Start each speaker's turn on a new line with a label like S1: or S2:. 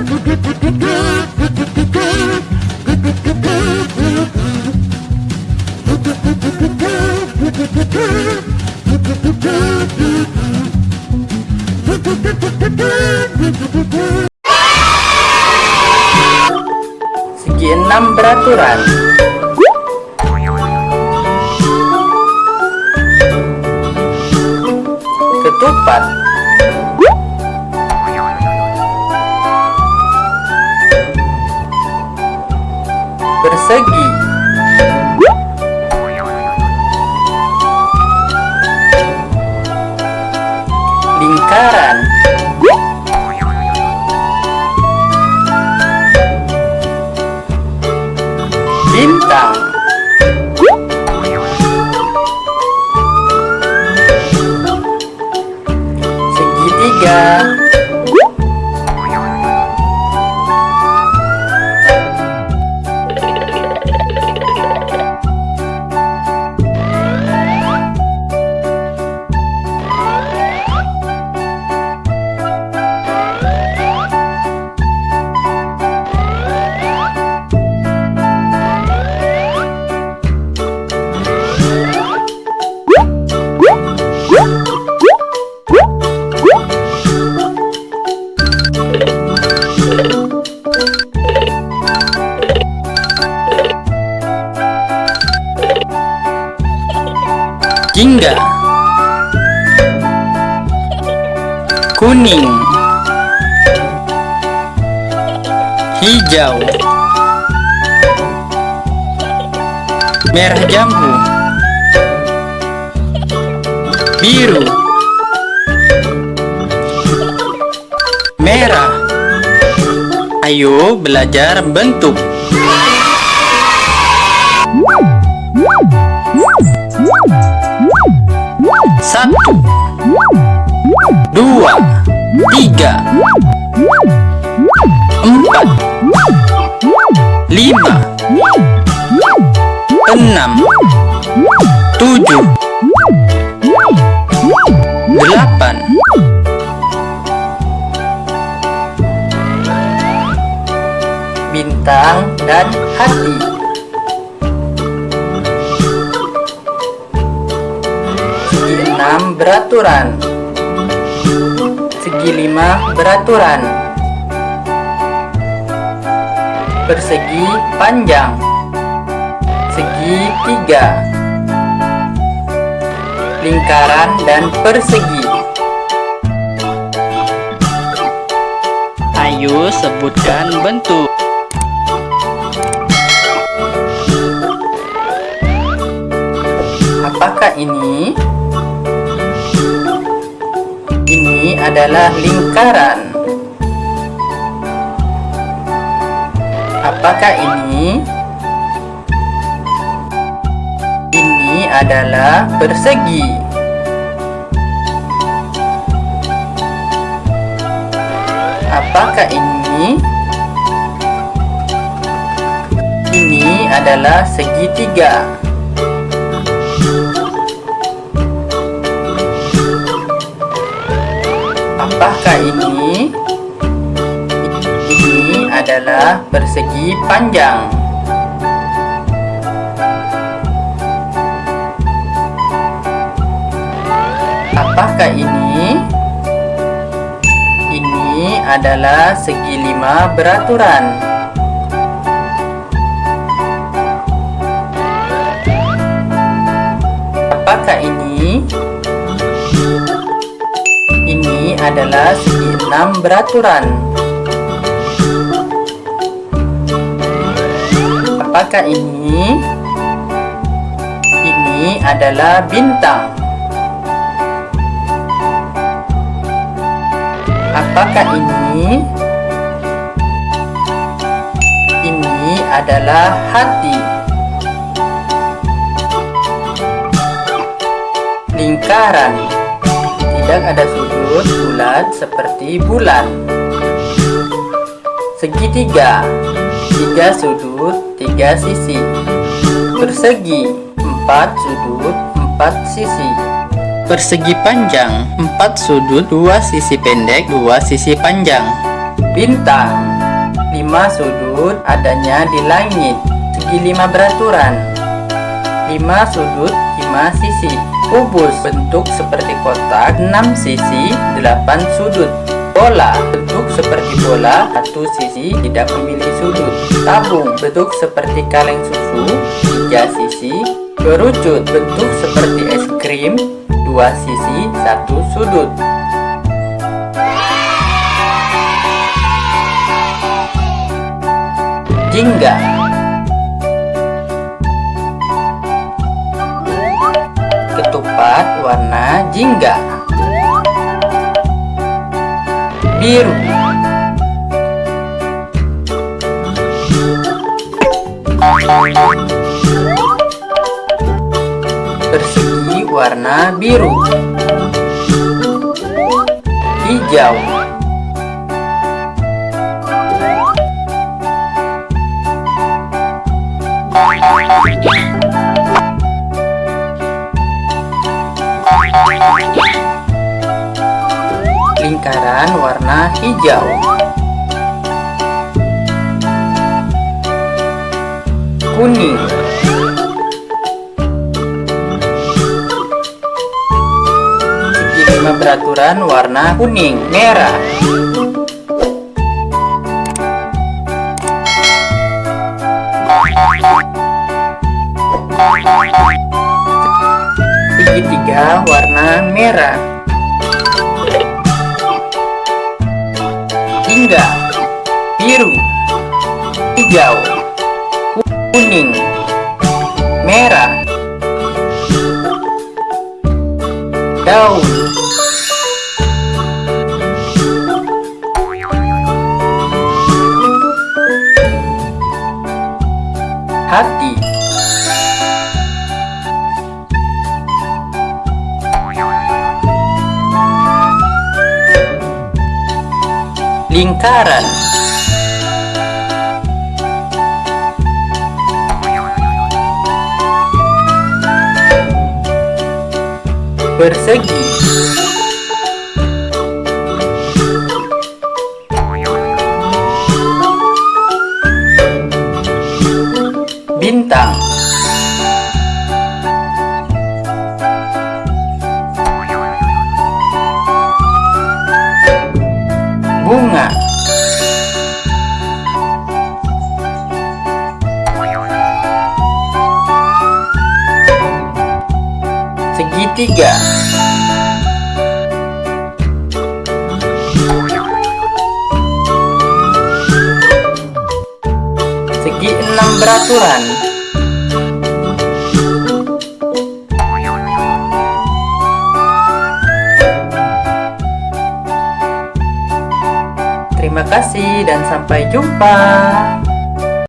S1: Segi enam beraturan Ketupat Persegi Lingkaran. Bintang. Segitiga Jingga Kuning Hijau Merah jambu Biru Merah. Ayo belajar bentuk Satu Dua Tiga Empat Lima Enam Tujuh Delapan Bintang dan hati beraturan. Segi lima beraturan. Persegi panjang. Segi tiga Lingkaran dan persegi. Ayo sebutkan bentuk. Apakah ini? Ini adalah lingkaran. Apakah ini? Ini adalah persegi. Apakah ini? Ini adalah segitiga. Apakah ini? Ini adalah persegi panjang. Apakah ini? Ini adalah segi lima beraturan. Adalah segi enam beraturan. Apakah ini? Ini adalah bintang. Apakah ini? Ini adalah hati. Lingkaran. Tidak ada sudut bulat seperti bulan. Segitiga. Tiga sudut, tiga sisi. Persegi. Empat sudut, empat sisi. Persegi panjang, empat sudut, dua sisi pendek, dua sisi panjang. Bintang 5 sudut adanya di langit Segi 5 beraturan 5 sudut 5 sisi Kubus bentuk seperti kotak 6 sisi 8 sudut. Bola bentuk seperti bola Satu sisi tidak memiliki sudut. Tabung bentuk seperti kaleng susu Tiga sisi Kerucut. Bentuk seperti es krim Dua sisi satu sudut. Jingga Ketupat warna jingga. Biru. Persegi warna biru. Hijau lingkaran warna hijau. Kuning. Segi lima beraturan warna kuning merah. Segitiga warna merah hingga biru. Hijau. Kuning. Merah. Daun. Hati lingkaran. Persegi bintang segitiga segi enam beraturan Terima kasih dan sampai jumpa.